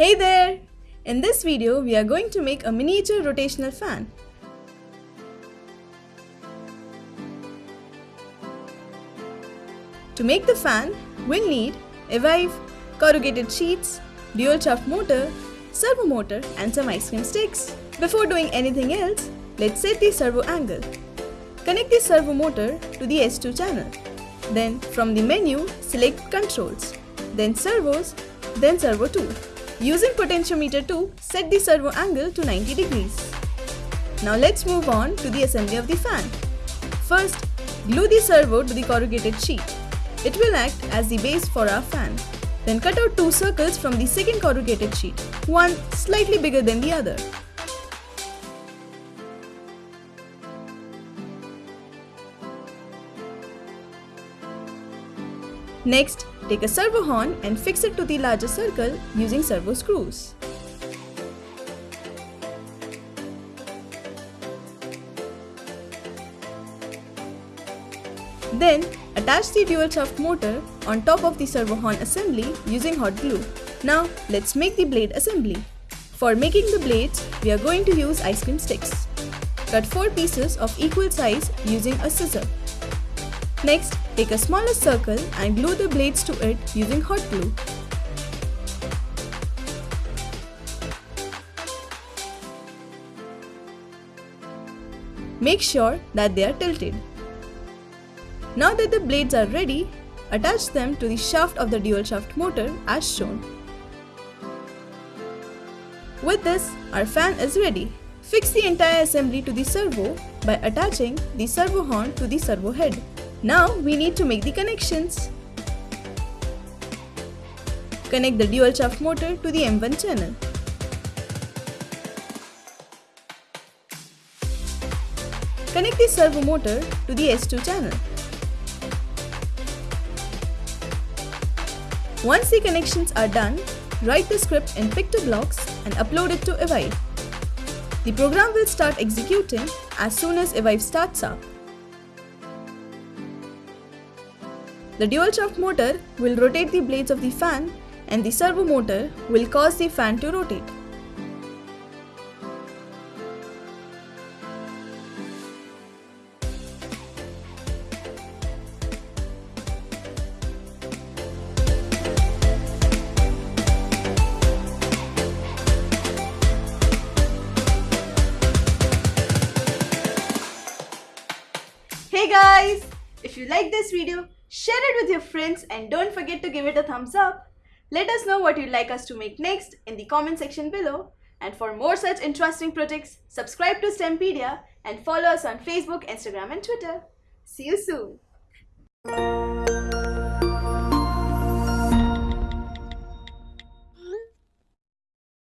Hey there! In this video, we are going to make a miniature rotational fan. To make the fan, we'll need Evive, corrugated sheets, dual shaft motor, servo motor and some ice cream sticks. Before doing anything else, let's set the servo angle. Connect the servo motor to the S2 channel. Then from the menu, select Controls, then Servos, then Servo 2. Using potentiometer 2, set the servo angle to 90 degrees. Now let's move on to the assembly of the fan. First, glue the servo to the corrugated sheet. It will act as the base for our fan. Then cut out two circles from the second corrugated sheet, one slightly bigger than the other. Next, take a servo horn and fix it to the larger circle using servo screws. Then, attach the dual shaft motor on top of the servo horn assembly using hot glue. Now, let's make the blade assembly. For making the blades, we are going to use ice cream sticks. Cut 4 pieces of equal size using a scissor. Next, take a smaller circle and glue the blades to it using hot glue. Make sure that they are tilted. Now that the blades are ready, attach them to the shaft of the dual shaft motor as shown. With this, our fan is ready. Fix the entire assembly to the servo by attaching the servo horn to the servo head. Now we need to make the connections. Connect the dual shaft motor to the M1 channel. Connect the servo motor to the S2 channel. Once the connections are done, write the script in PictoBlox and upload it to Evive. The program will start executing as soon as Evive starts up. The dual shaft motor will rotate the blades of the fan and the servo motor will cause the fan to rotate. Hey guys! If you like this video, share it with your friends and don't forget to give it a thumbs up. Let us know what you'd like us to make next in the comment section below. And for more such interesting projects, subscribe to STEMpedia and follow us on Facebook, Instagram and Twitter. See you soon!